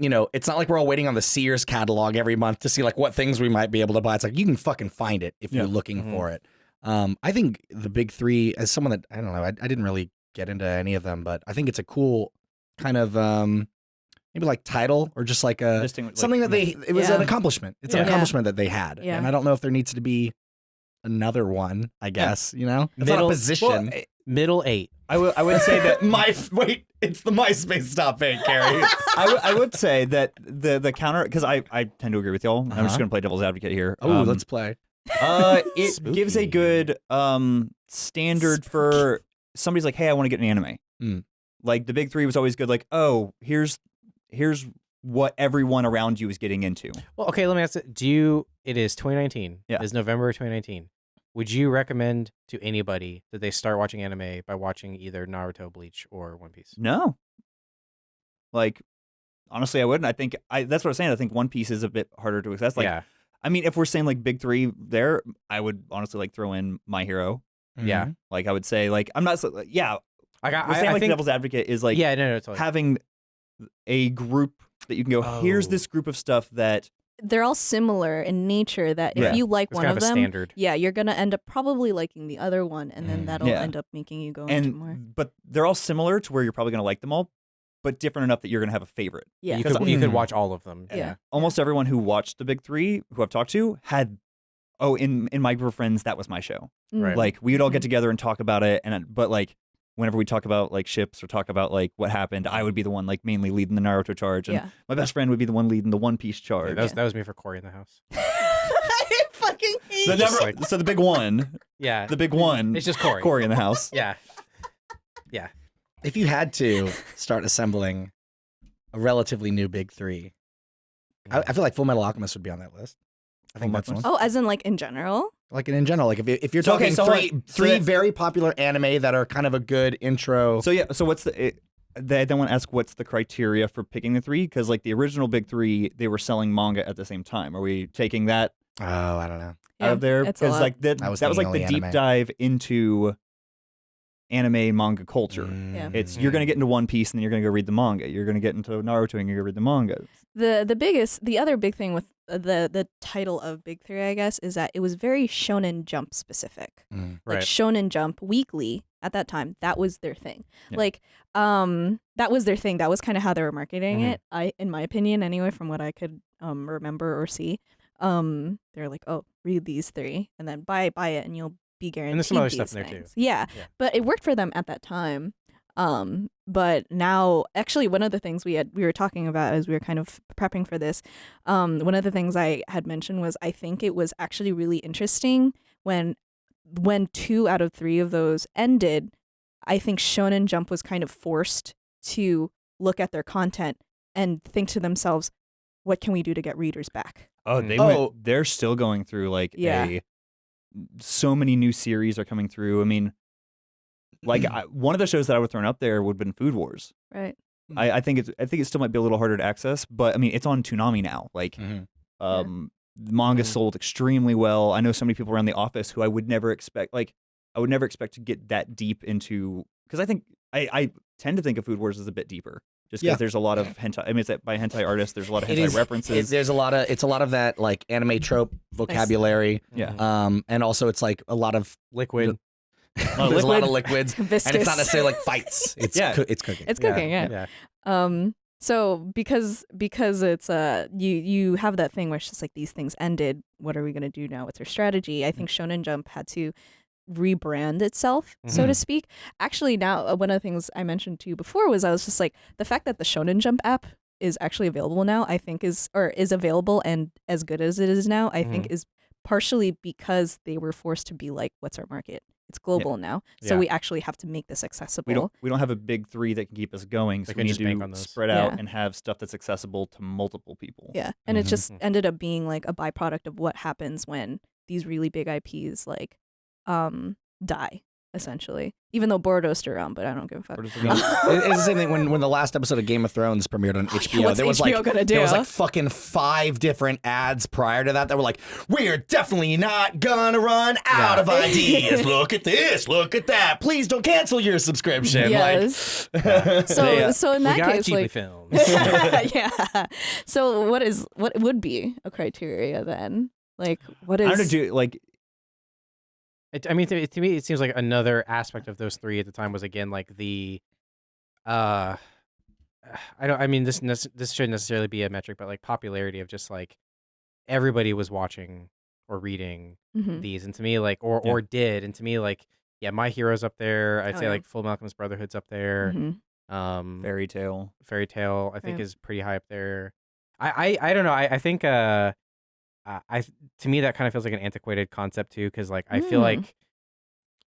you know it's not like we're all waiting on the Sears catalog every month to see like what things we might be able to buy it's like you can fucking find it if Yeah. you're looking Mhm. for it um I think the big 3 as someone that I don't know I, I didn't really get into any of them but I think it's a cool kind of um maybe like title or just like a Distingu- like, something that they it was Yeah. an accomplishment it's Yeah. an accomplishment that they had Yeah. and i don't know if there needs to be another one i guess you know it's not Middle- a position Well, I- Middle eight. I would. I would say that. my wait it's the myspace topic Carrie. I would. I would say that the the counter because I I tend to agree with y'all. I'm Uh-huh. just gonna play devil's advocate here. oh Um, let's play Uh, it gives a Spooky. good um standard for somebody's like, hey, I want to get an anime. Mm. Like the big three was always good. Like, oh, here's here's what everyone around you is getting into. Well, okay, let me ask it. Do you, it is 2019. Yeah. It is November 2019. Would you recommend to anybody that they start watching anime by watching either Naruto, Bleach, or One Piece? No. Like, honestly, I wouldn't. I think I that's what I'm saying. I think One Piece is a bit harder to access. Like, yeah. I mean, if we're saying like big three there, I would honestly like throw in My Hero. Yeah. Mhm. Like, I would say like I'm not. so- Yeah, Like, I, we're saying I, I like think, devil's advocate is like yeah, no, no, totally. having a group that you can go. Here's Oh. this group of stuff that They're all similar in nature. That if Yeah. you like it's one kind of of a them, standard. yeah, you're gonna end up probably liking the other one, and then Mm. that'll Yeah. end up making you go into more. and but they're all similar to where you're probably gonna like them all, but different enough that you're gonna have a favorite. Yeah. You 'Cause could, you could Mm. watch all of them. Yeah. Almost everyone who watched the big three who I've talked to had. Oh, in in my group of friends, that was my show. Mm. Right. Like we would all get together and talk about it, and but like whenever we talk about like ships or talk about like what happened, I would be the one like mainly leading the Naruto charge, and Yeah. my best friend would be the one leading the One Piece Yeah, charge. that, was, that was me for Cory in the house. I fucking hate The Just number- like- so the big one, Yeah. the big one, It's just Cory. Cory in the house. Yeah. Yeah. if you had to start assembling a relatively new big three. I, I feel like Full Metal Alchemist would be on that list. I think Full that's Metal one. Oh, as in like in general? Like in general, like if you- if you're So, okay, talking so three hold on. So three very popular anime that are kind of a good intro. So yeah, so what's the? It, they then want to ask what's the criteria for picking the three because like the original big three, they were selling manga at the same time. Are we taking that oh, I don't know. out of there? it's a Because like that, I was that was like the only deep dive into anime manga culture. Yeah. It's you're gonna get into One Piece and then you're gonna go read the manga. You're gonna get into Naruto and you're gonna read the manga. The the biggest the other big thing with the the title of Big 3 I guess is that it was very shonen jump specific. Mm. Like shonen jump weekly at that time that was their thing. Yeah. Like um that was their thing. That was kind of how they were marketing Mhm. it. I in my opinion anyway from what I could um remember or see. Um they're like, "Oh, read these 3 and then buy buy it and you'll be guaranteed And there's some other stuff in there, too. Yeah. Yeah. But it worked for them at that time. Um, but now, actually, one of the things we had we were talking about as we were kind of prepping for this, um, one of the things I had mentioned was I think it was actually really interesting when when two out of three of those ended. I think Shonen Jump was kind of forced to look at their content and think to themselves, "What can we do to get readers back?" Oh, they Oh. went. They're still going through like Yeah. a. So many new series are coming through. I mean, like I, one of the shows that I would throw up there would have been Food Wars. Right. I, I think it's. I think it still might be a little harder to access, but I mean, it's on Toonami now. Like, Mhm. um, the manga Mhm. sold extremely well. I know so many people around the office who I would never expect. Like, I would never expect to get that deep into because I think I, I tend to think of Food Wars as a bit deeper, just because Yeah. there's a lot of hentai. I mean, it's by hentai artists. There's a lot of It hentai is- references. it- there's a lot of it's a lot of that like anime trope vocabulary. Yeah. Mhm. Um, and also it's like a lot of liquid. There's a lot of liquids, and it's not necessarily like fights. It's Yeah. coo- it's cooking. It's cooking, yeah. yeah. Um so because because it's uh you you have that thing where it's just like these things ended, what are we gonna do now? What's our strategy? I think Shonen Jump had to rebrand itself, so to speak. Actually now uh, one of the things I mentioned to you before was I was just like the fact that the Shonen Jump app is actually available now, I think is or is available and as good as it is now, I think is partially because they were forced to be like, what's our market? It's global now. So Yeah. we actually have to make this accessible. we don't we don't have a big three that can keep us going, so They we need just bank to on spread out Yeah. and have stuff that's accessible to multiple people. Yeah, and it Mhm. just ended up being like a byproduct of what happens when these really big IPs like um die essentially. Even though Boruto's still around, but I don't give a fuck. Or does it I mean, mean- it- it's the same thing when, when the last episode of Game of Thrones premiered on HBO. What's there was HBO like gonna do? there was like fucking five different ads prior to that that were like, "We're definitely not gonna run out Yeah. of ideas. Look at this. Look at that. Please don't cancel your subscription." Yes. Like, So Yeah. so uh, in We that got case Ghibli like films. yeah. So what is what would be a criteria then? Like what is I don't know, do like It, I mean, to, to me, it seems like another aspect of those three at the time was again like the, uh, I don't. I mean, this this shouldn't necessarily be a metric, but like popularity of just like everybody was watching or reading Mhm. these, and to me, like or Yeah. or did, and to me, like yeah, My Hero's up there. I'd Oh, say yeah. like Full Malcolm's Brotherhood's up there. Mhm. Um, Fairy Tail. Fairy Tail, I think, Yeah. is pretty high up there. I, I, I don't know. I, I think, uh, I, I, to me, that kind of feels like an antiquated concept too, because like I feel Mm. like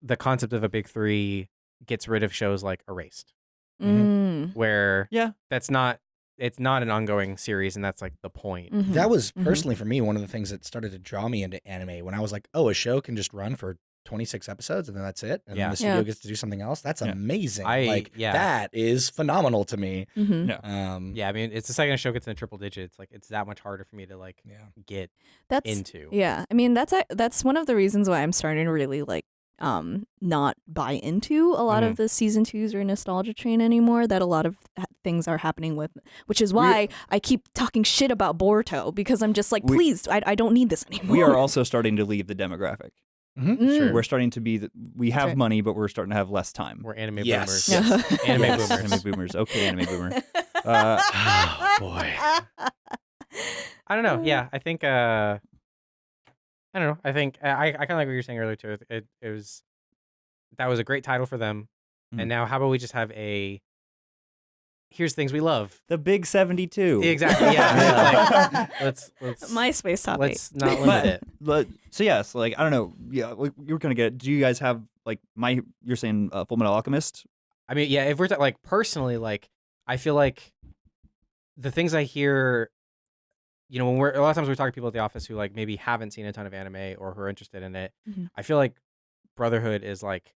the concept of a big three gets rid of shows like Erased, Mm. where Yeah. that's not, it's not an ongoing series, and that's like the point. Mhm. that was Mhm. personally for me one of the things that started to draw me into anime when I was like, "Oh, a show can just run for 26 episodes and then that's it, and Yeah. then the studio Yeah. gets to do something else." That's Yeah. amazing. I- like yeah. that is phenomenal to me. Mhm. Yeah. Um, Yeah, I mean, it's the second a show gets in triple digits, like it's that much harder for me to like yeah. get That's into. Yeah, I mean that's a, that's one of the reasons why I'm starting to really like um not buy into a lot Mhm. of the season twos or nostalgia train anymore. That a lot of things are happening with, which is why I keep talking shit about Boruto because I'm just like, We- please, I, I don't need this anymore. We are also starting to leave the demographic. Mm. Sure. We're starting to be the, we have right. money, but we're starting to have less time. We're anime Yes. boomers. Yeah. Anime Yes, boomers. Anime boomers. Okay, anime boomer. Uh, Oh, boy. I don't know. Yeah, I think. uh I don't know. I think I I kind of like what you were saying earlier too. It, it it was that was a great title for them, Mhm. and now how about we just have a here's things we love. the big 72. Exactly. Yeah. It's like, let's let's MySpace topic. let's not limit But, it. but so yes, like I don't know. Yeah, like, you were gonna get. Do you guys have like my? You're saying uh, Full Metal Alchemist? I mean, yeah. If we're ta- like personally, like I feel like the things I hear, you know, when we're a lot of times we're talking to people at the office who like maybe haven't seen a ton of anime or who are interested in it. Mhm. I feel like Brotherhood is like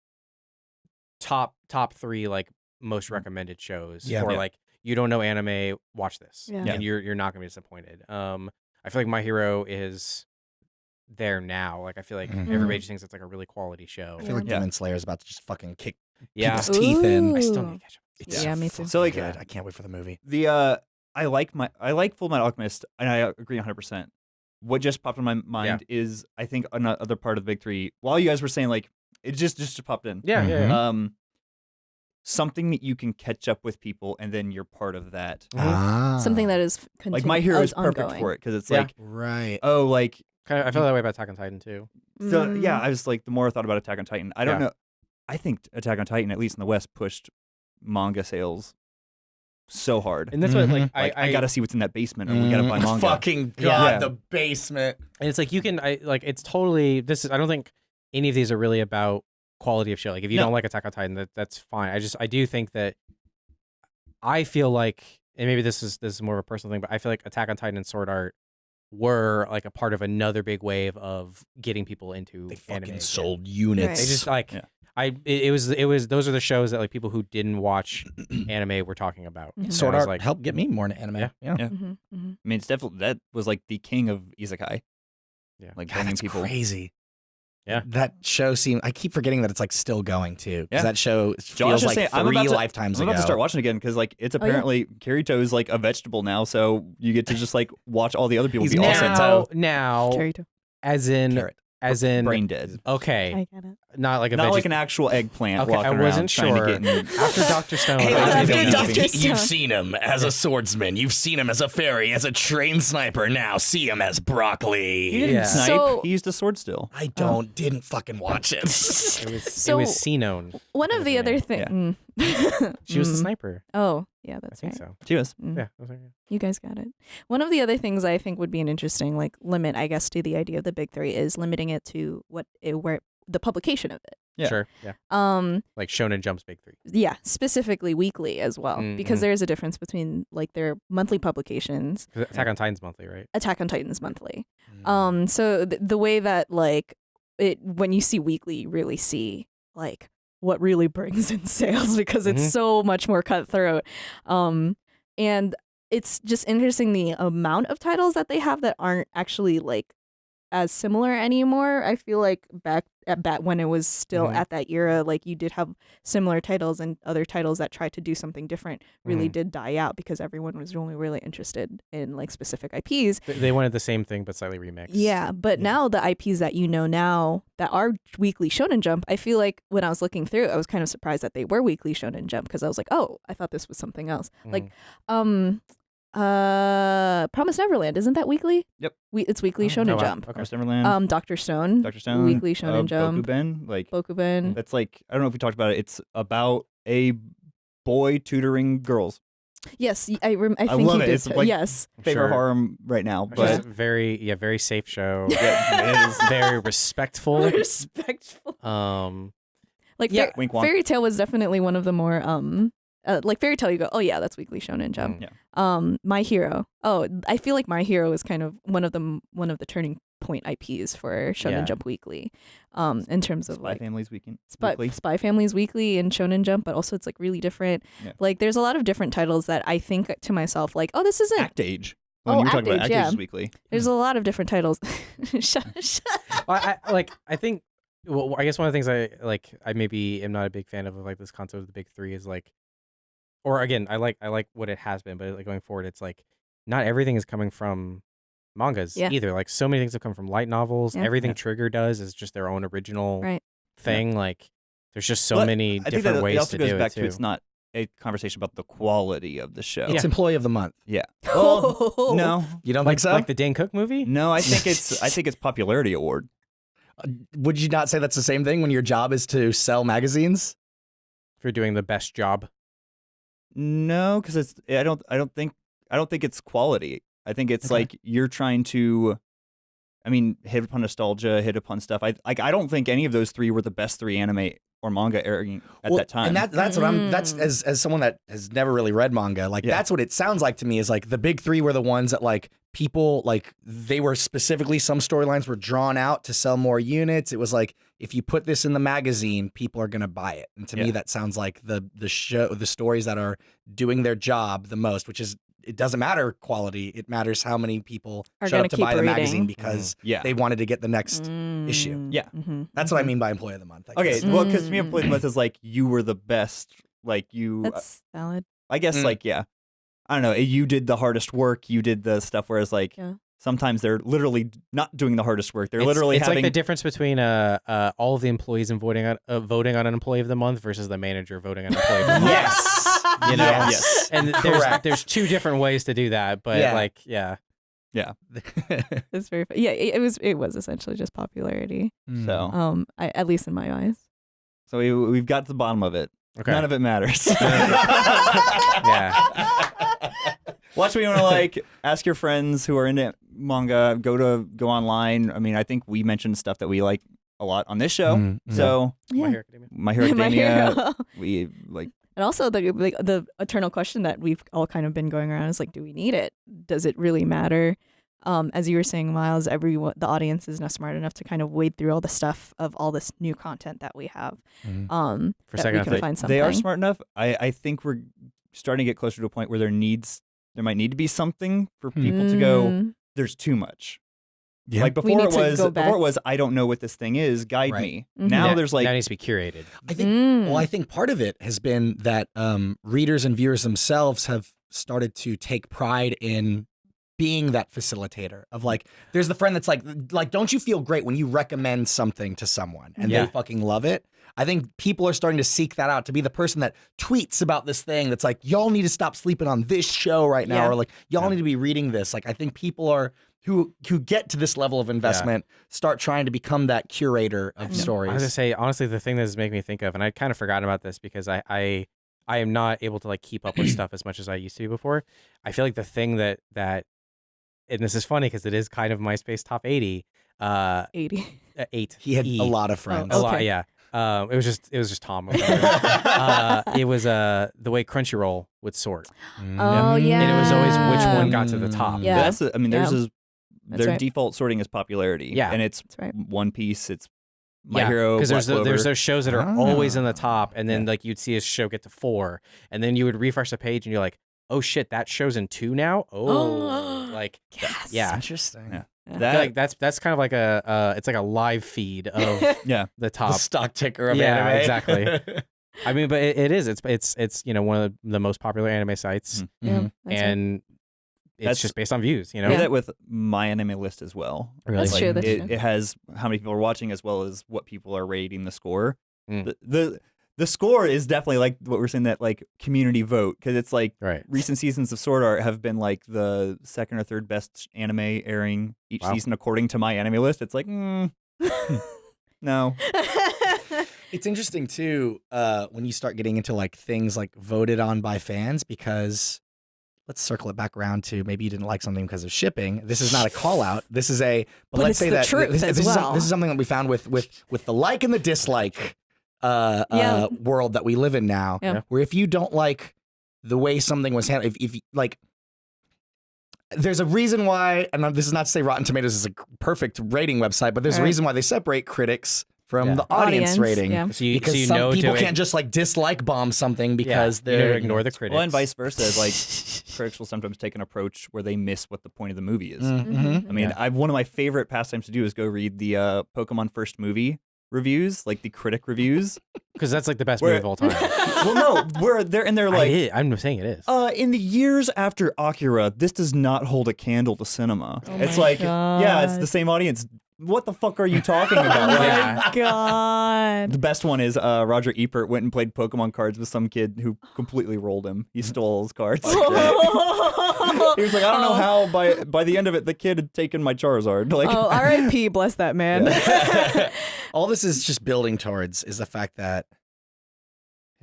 top top three like most recommended shows Yeah. for Yeah. like you don't know anime, watch this, Yeah. and you're you're not gonna be disappointed. Um, I feel like My Hero is there now. Like I feel like Mhm. everybody Mm. just thinks it's like a really quality show. I feel like Yeah. Demon Slayer is about to just fucking kick yeah, people's teeth in. I still need to catch up. It's Yeah, me too. So, like, good. I can't wait for the movie. The uh, I like my I like Full Metal Alchemist, and I agree 100. percent What just popped in my mind is I think another part of the big three. While you guys were saying like it just just popped in. Yeah, yeah, yeah. Um, something that you can catch up with people, and then you're part of that. Ah, Something that is f- Like my hero uh, is perfect ongoing. for it because it's Yeah. like right. oh like Kind of, I feel that way about Attack on Titan too. So yeah, Mm. I was like, the more I thought about Attack on Titan, I don't Yeah. know. I think Attack on Titan, at least in the West, pushed manga sales so hard. And that's what like Mhm. I, like, I, gotta see what's in that basement, or we gotta buy Mm, manga. Fucking Yeah. god, Yeah. the basement. And it's like you can, I like it's totally. This is. I don't think any of these are really about quality of show. Like if you No. don't like Attack on Titan, that that's fine. I just I do think that I feel like, and maybe this is this is more of a personal thing, but I feel like Attack on Titan and Sword Art were like a part of another big wave of getting people into They fucking again. sold units. Right. They just like Yeah. I. It, it was it was those are the shows that like people who didn't watch anime were talking about. Mhm. Sword Art like, helped get me more into anime. Yeah. yeah. Yeah. Mhm, mhm. I mean, it's definitely that was like the king of isekai. Yeah. like God, that's people. crazy. Yeah. That show seems. I keep forgetting that it's like still going too. 'cause Yeah. That show Josh feels is like saying, three I'm about to, lifetimes I'm ago. about to start watching again because like it's Oh, yeah. apparently Kirito is like a vegetable now, so you get to just like watch all the other people He's be all now- sentai. now now as in Carrot. As in brain dead. okay, I get it. not like a Not veggie- like an actual eggplant Okay, I walking wasn't around trying sure. to get in. after Doctor Stone. Hey, I was after thinking- Dr. you've, Stone. you've seen him as a swordsman. You've seen him as a fairy, as a trained sniper. Now see him as broccoli. He didn't Yeah. snipe. So- he used a sword still. I don't. Didn't fucking watch it. It was it So- was Sinon. One of the other name. things. Mm. She was the mm. sniper. Oh, yeah, I that's think right. so. She was. Mm. Yeah. Was like, yeah. You guys got it. One of the other things I think would be an interesting like limit, I guess, to the idea of the big three is limiting it to what it, where the publication of it. Yeah. Sure. Yeah. Um, Like Shonen Jump's big three. yeah, specifically weekly as well, Mm, because there is a difference between like their monthly publications. Attack on Titan's monthly, right? Attack on Titan's monthly. Mm. Um, so th- the way that like it when you see weekly, you really see like what really brings in sales because it's Mhm. so much more cutthroat. Um, and it's just interesting the amount of titles that they have that aren't actually like as similar anymore. I feel like back at bat when it was still Mhm. at that era, like you did have similar titles and other titles that tried to do something different really Mhm. did die out because everyone was only really interested in like specific IPs. They- wanted the same thing but slightly remixed. Yeah, but Yeah. now the IPs that you know now that are weekly Shonen Jump, I feel like when I was looking through, I was kind of surprised that they were weekly Shonen Jump because I was like, oh, I thought this was something else. Like, Mhm. um, uh, Promise Neverland isn't that weekly? Yep. We it's weekly Oh, Shonen wow. Jump. Okay. Cross Neverland, Um, Doctor Stone, Doctor Stone, Weekly Shonen uh, Jump. Bokuben, like Bokuben. that's like I don't know if we talked about it. It's about a boy tutoring girls. Yes, y- I rem- I I think love you it. did. It's t- like- yes, Favorite Sure. horror right now, but just very yeah, very safe show. Yeah, it is very respectful. respectful. Um Like Yeah. Fair- Wink. Fairy Tail was definitely one of the more um uh, like Fairy Tail you go, "Oh yeah, that's weekly shonen jump." mm. Yeah. Um My Hero. Oh, I feel like My Hero is kind of one of the one of the turning point IPs for Shonen Yeah. Jump Weekly. Um in terms of Spy like Families Weekend. Spy, Weekly. Spy Families Weekly and Shonen Jump, but also it's like really different. Yeah. Like there's a lot of different titles that I think to myself like, "Oh, this isn't Act Age. When Oh, you were talking Act about Age, Act yeah. Age Weekly. There's a lot of different titles. shut, shut. Well, I, I- like I think well I guess one of the things I like I maybe am not a big fan of, of like this concept of the big three is like or again I like I like what it has been but like going forward it's like not everything is coming from mangas Yeah. either like so many things have come from light novels Yeah. everything Yeah. Trigger does is just their own original Right. thing like there's just so But many I think different that ways it also to goes do back it to too it's not a conversation about the quality of the show. It's Employee of the Month. yeah. Well, Oh. no, You don't like, think so? like the Dane Cook movie no. I think it's I think it's popularity award. Uh, Would you not say that's the same thing when your job is to sell magazines? for doing the best job No, because it's I don't I don't think I don't think it's quality. I think it's Okay. like you're trying to. I mean, hit upon nostalgia, hit upon stuff. I like. I don't think any of those three were the best three anime or manga airing at Well, that time. And that, that's what I'm. That's Mm. as as someone that has never really read manga. Like Yeah. that's what it sounds like to me. Is like the big three were the ones that like people like they were specifically some storylines were drawn out to sell more units. It was like if you put this in the magazine, people are gonna buy it. And to me, that sounds like the the show the stories that are doing their job the most, which is. It doesn't matter quality. It matters how many people Are showed gonna up to keep buy the magazine reading. because yeah. they wanted to get the next. issue. Mm, Yeah. mhm, That's what I mhm. mean by employee of the month. I okay, guess. well, because to me, Mm. employee of the month is like you were the best. Like you, That's valid. I guess, Mm. like yeah, I don't know. You did the hardest work. You did the stuff. Whereas like Yeah. sometimes they're literally not doing the hardest work. They're It's- literally it's having like the difference between uh, uh all of the employees and voting on uh, voting on an employee of the month versus the manager voting on an employee of the month. Yes. You know, Yes. and there's Correct. there's two different ways to do that, but Yeah. like yeah, Yeah. It's very fu- yeah. It, it was it was essentially just popularity. Mm. so. Um, I, at least in my eyes. So we we've got to the bottom of it. okay, None of it matters. yeah, Watch me want to like ask your friends who are into manga. Go to go online. I mean, I think we mentioned stuff that we like a lot on this show. Mm. So My Hero Academia. My Hero My Academia, Hero. we like And also the like, the eternal question that we've all kind of been going around is like, do we need it? Does it really matter? Um, as you were saying, Miles, everyone the audience is not smart enough to kind of wade through all the stuff of all this new content that we have. Mhm. Um, For a second, we I can thought find something. they are smart enough. I I think we're starting to get closer to a point where there needs there might need to be something for Hmm. people to go. Mm, There's too much. Yeah. Like before it was before it was I don't know what this thing is. Guide Right. me. Mhm. Now Yeah, there's like that needs to be curated. I think. mm. Well, I think part of it has been that um, readers and viewers themselves have started to take pride in being that facilitator of like there's the friend that's like like don't you feel great when you recommend something to someone and Yeah. they fucking love it i think people are starting to seek that out to be the person that tweets about this thing that's like y'all need to stop sleeping on this show right now Yeah. or like y'all Yeah. need to be reading this like i think people are who who get to this level of investment start trying to become that curator of Yeah. stories I was gonna say honestly, the thing that is making me think of, and I kind of forgot about this because I, I I am not able to like keep up with stuff as much as I used to be before. I feel like the thing that that, and this is funny because it is kind of MySpace top eighty, uh, eighty. uh, eight. he had E. a lot of friends a lot, Okay. yeah. Um, it was just it was just Tom. uh, it was uh the way Crunchyroll would sort, Oh yeah. and it was always which one got to the top. Yeah. that's the- I mean there's Yeah. a, their right. default sorting is popularity. Yeah. and it's right. One Piece. It's My yeah, Hero. because there's the, there's those shows that are Ah. always in the top, and then Yeah. like you'd see a show get to four, and then you would refresh the page, and you're like, oh shit, that show's in two now. Oh, like Yes. yeah. interesting Yeah. Yeah. I that like that's that's kind of like a uh, it's like a live feed of yeah. the the top. stock ticker of Yeah, anime. exactly. I mean, but it, it is. It's it's it's you know one of the most popular anime sites, Mhm. Yeah, Mhm. that's right. and it's That's- just based on views. You know, Yeah. that with my anime list as well. Really? That's true, that's it, true. it has how many people are watching as well as what people are rating the score. Mm. The, the the score is definitely like what we're saying that like community vote because it's like right? recent seasons of Sword Art have been like the second or third best anime airing each Wow. season according to my anime list. It's like mm, no. It's interesting too uh, when you start getting into like things like voted on by fans because let's circle it back around to maybe you didn't like something because of shipping. This is not a call out. This is a but, But let's it's say the that truth this, as this is, well. this is something that we found with with with the like and the dislike uh, Yeah. uh, world that we live in now. Yeah. Where if you don't like the way something was handled, if, if like there's a reason why, and this is not to say Rotten Tomatoes is a perfect rating website, but there's a reason why they separate critics from Yeah. the audience, rating. Yeah. So you, Because so you some know people can't just like dislike bomb something because yeah, they're know ignore the critics. Well, and vice versa. Like critics will sometimes take an approach where they miss what the point of the movie is. Mhm. I mean, Yeah. I one of my favorite pastimes to do is go read the uh, Pokemon first movie reviews, like the critic reviews. because that's like the best Where- movie of all time. well, no, where they're and they're like, did- I'm saying it is. uh, in the years after Akira, this does not hold a candle to cinema. Oh it's my like, yeah, it's the same audience. What the fuck are you talking about? Oh Like, Yeah. my god. The best one is uh, Roger Ebert went and played Pokemon cards with some kid who completely rolled him. He stole all his cards. he was like, I don't know Oh. how. By by the end of it, the kid had taken my Charizard. Like, Oh, R.I.P. Bless that man. All this is just building towards is the fact that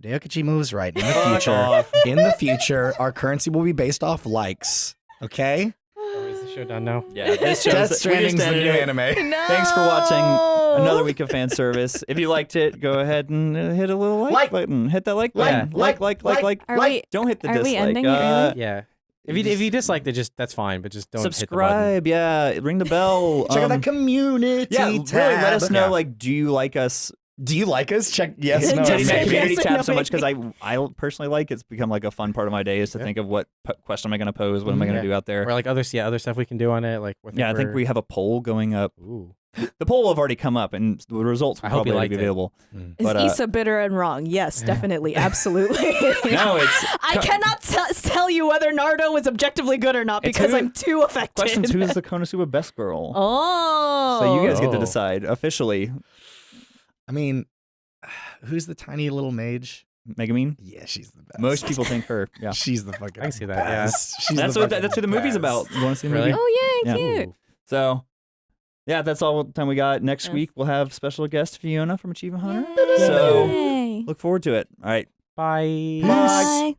Hideo Kojima was right. In the future, in the future, our currency will be based off likes. Okay, Is the Show done now. Yeah, this shows Death we Stranding's the new it. anime. No. Thanks for watching another week of fan service. If you liked it, go ahead and uh, hit a little like, Like. button. Hit that like Like, button. Like, like, like, like. Are Like- we? Don't hit the Are we dislike. ending it uh, early? Yeah. If you if you disliked it, just that's fine, but just don't hit the subscribe. Yeah, ring the bell. Check out Um, that community yeah, really. Let us know. Yeah. Like, do you like us? Do you like us? Check yes, Hit no, the or Just community yes tab no, so much because. I I personally like it. it's become like a fun part of my day is to Yeah. think of what p- question am I going to pose, what am I going to Yeah. do out there. Or like other yeah other stuff we can do on it. Like yeah, I think we're- we have a poll going up. Ooh. The poll will have already come up, and the results will I hope you probably already liked be it. available. Is But, uh, Issa bitter and wrong? Yes, definitely, absolutely. No, it's I cannot t- tell you whether Nardo is objectively good or not It's because who- I'm too affected. questions. Who's the Konosuba best girl? Oh. So you guys get to Oh. decide officially. I mean, who's the tiny little mage? Megumin. Yeah, she's the best. Most people think her. Yeah. She's the fucking. I can see that, yeah. best. She's that's the what fucking that's what the movie's best. about. You want to see the Really? movie? Oh yay, Yeah. cute. Ooh. So, yeah, that's all the time we got. Next Yes. week we'll have special guest Fiona from Achievement Hunter. So look forward to it. All right. Bye. Bye.